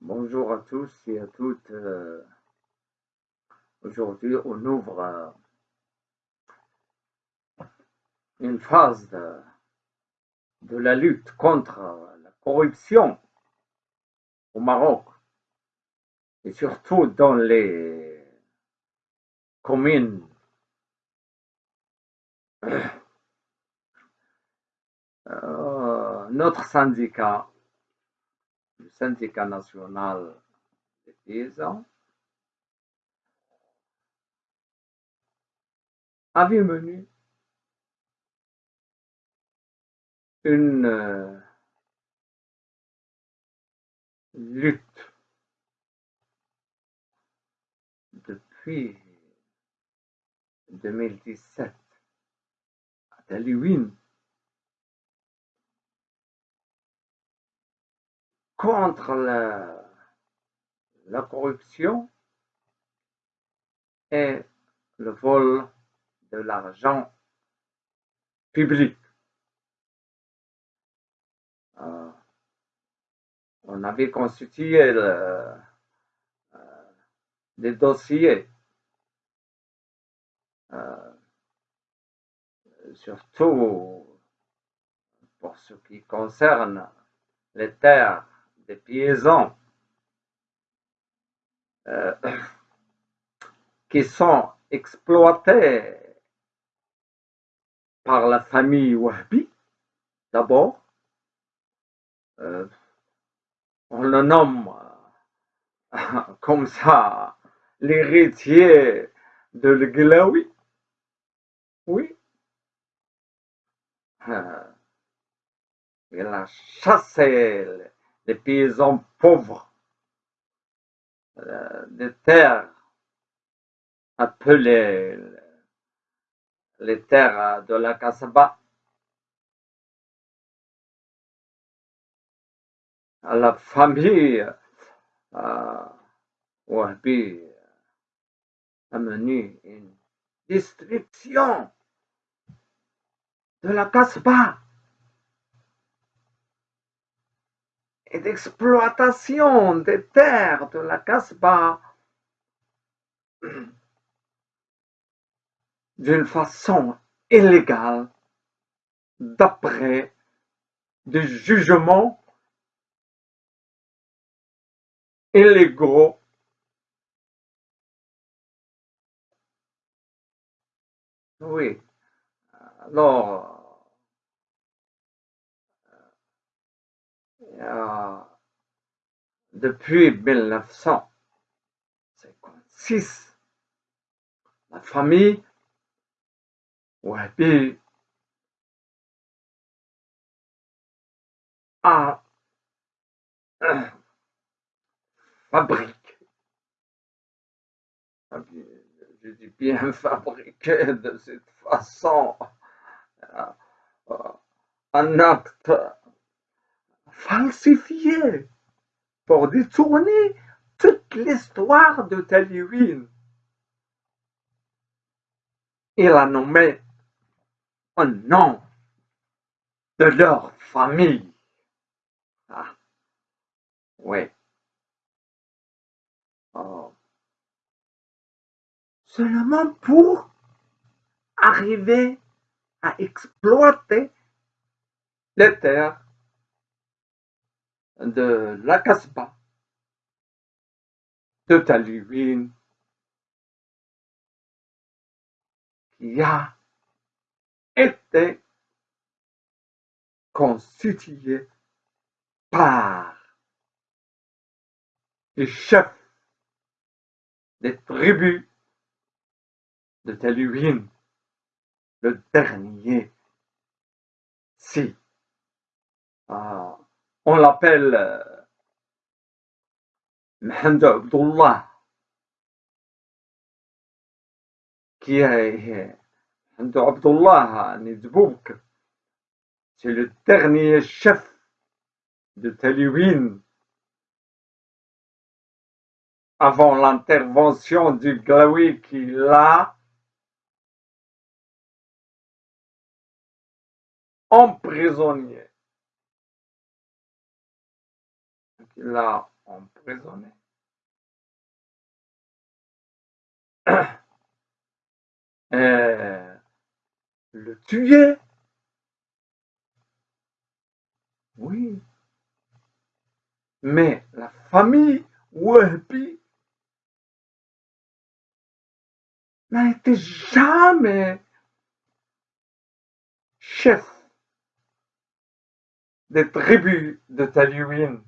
Bonjour à tous et à toutes. Euh, Aujourd'hui, on ouvre euh, une phase de, la lutte contre la corruption au Maroc et surtout dans les communes Euh, notre syndicat, syndicat national des paysans, avait mené une euh, lutte depuis 2017 à Talouine contre la, corruption et le vol de l'argent public. Euh, on avait constitué le, euh, des dossiers, euh, surtout pour ce qui concerne les terres des euh, qui sont exploités par la famille Wahbi, d'abord. Euh, on le nomme euh, comme ça l'héritier de l'Glaoui. Oui. il a chassé des paysans pauvres euh, des terres appelées les terres de la Kasbah. La famille euh, Wahbi a mené une destruction de la Kasbah. D'exploitation des terres de la Casbah d'une façon illégale d'après des jugements illégaux Oui. Alors, Euh, depuis 1956, la famille a euh, fabriqué, je dis bien fabriqué de cette façon, euh, un acte falsifié pour détourner toute l'histoire de Talouine. Il a nommé un nom de leur famille. Ah, oui. Oh. Seulement pour arriver à exploiter les terres de la Casbah, de Talouine, qui a été constitué par les chefs des tribus de Talouine, le dernier. Si. Ah, on l'appelle euh, Mohamed Abdullah, qui est Mohamed Abdullah Nizbouk, c'est le dernier chef de Talouine avant l'intervention du Glaoui qui l'a emprisonné l'a emprisonné. Euh, le tuer. Oui. Mais la famille Wahbi n'a été jamais chef des tribus de Talouine.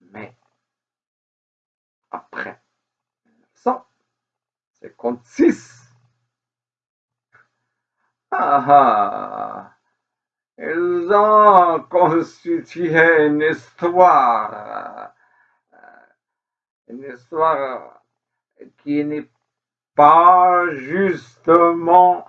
Mais après 1956, ah, ah, ils ont constitué une histoire, une histoire qui n'est pas justement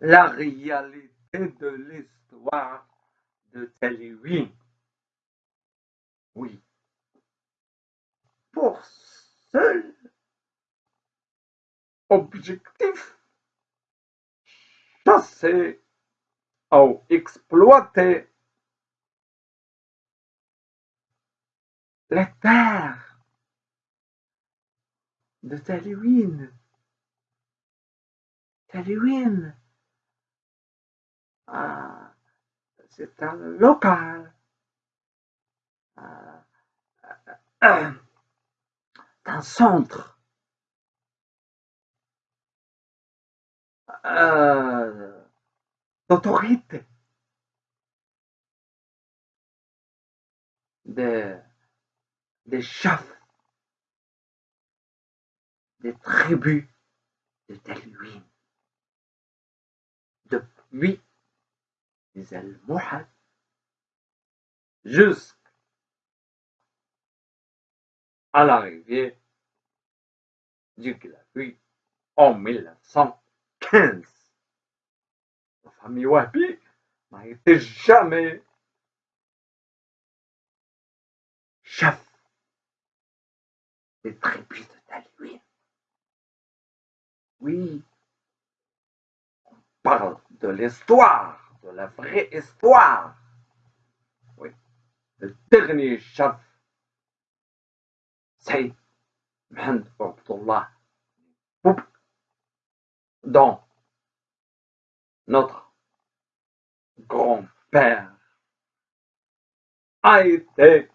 la réalité de l'histoire de Talouine. Oui. Pour seul objectif, chasser ou exploiter les terres de Talouine. Talouine ah, c'est un local. Ah, un centre. Euh, d'autorité. Des, des chefs, des tribus de Talouine. Depuis les Almohades jusqu'à l'arrivée du Glavi en 1915. La famille Wahbi n'a été jamais chef des tribus de. Oui, on parle de l'histoire de la vraie histoire. Oui, le dernier chef, c'est Mohamed Abdullah notre grand-père a été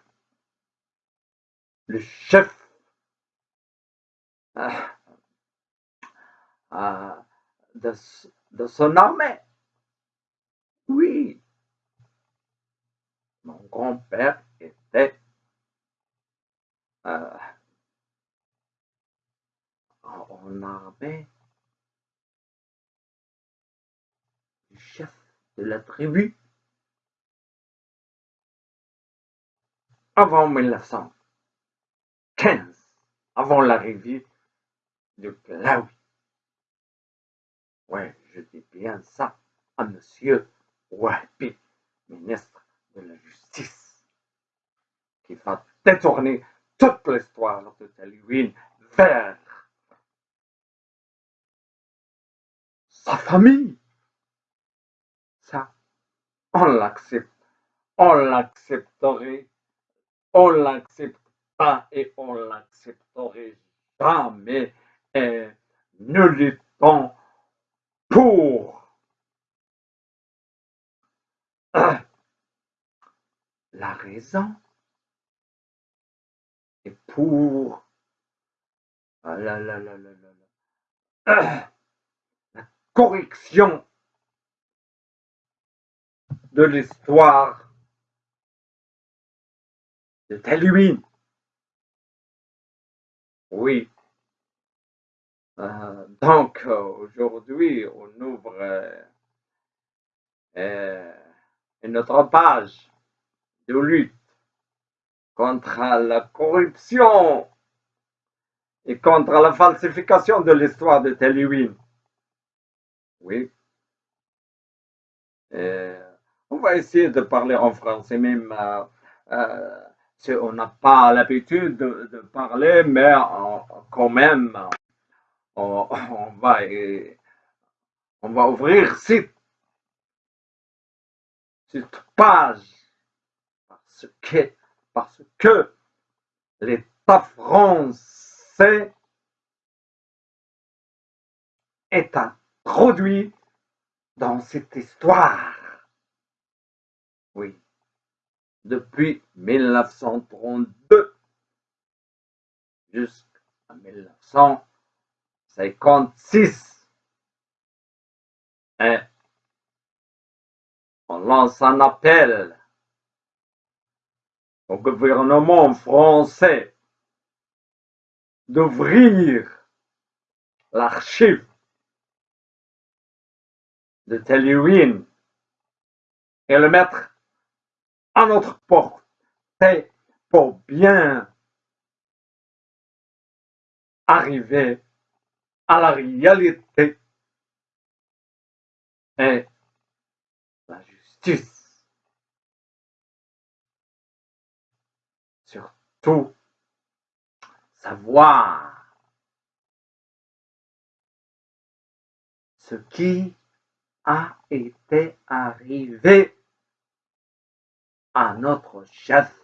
le chef euh, euh, de son armée. Oui, mon grand-père était euh, en armée du chef de la tribu avant 1915, avant l'arrivée de Glaoui. Ouais, je dis bien ça à monsieur Wahbi, ministre de la Justice, qui va détourner toute l'histoire de Talouine vers sa famille. Ça, on l'accepte. On l'accepterait. On l'accepte pas et on l'accepterait jamais. Et nous luttons pour la raison pour la, la, correction de l'histoire de Talouine. Oui. Euh, donc, aujourd'hui, on ouvre euh, une autre page de lutte contre la corruption et contre la falsification de l'histoire de Talouine. Oui. on va essayer de parler en français, même euh, euh, si on n'a pas l'habitude de, parler, mais quand même, on, va, ouvrir site cette page parce que, parce que l'État français est introduit dans cette histoire. Oui, depuis 1932 jusqu'à 1956. Et on lance un appel au gouvernement français d'ouvrir l'archive de Telluin et le mettre à notre portée pour bien arriver à la réalité et la justice. Surtout, savoir ce qui a été arrivé à notre chef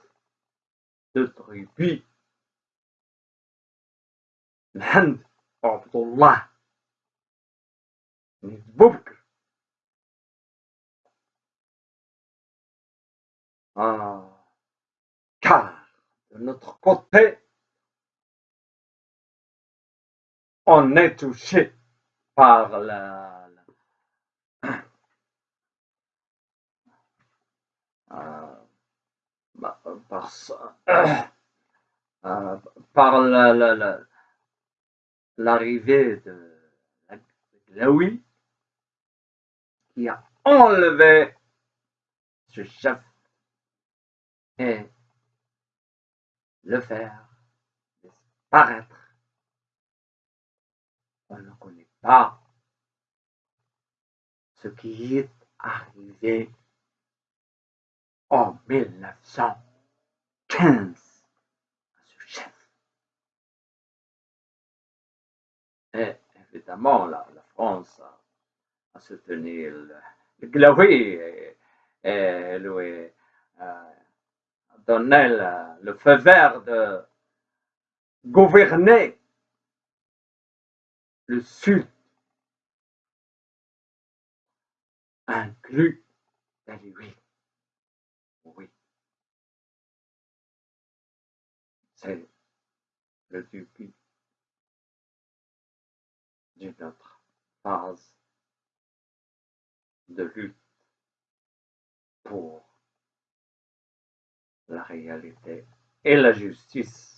de tribu. Ah, car de notre côté, on est touché par la, euh, bah, par, ça- euh, par la- la- la- l'arrivée de qui a enlevé ce chef et le faire disparaître. On ne connaît pas ce qui est arrivé en 1915 à ce chef. Et évidemment, la, France a, soutenu le, le et, et lui a donné le, le feu vert de gouverner le Sud, inclus lui. Oui, c'est le début d'une autre phase de lutte pour la réalité et la justice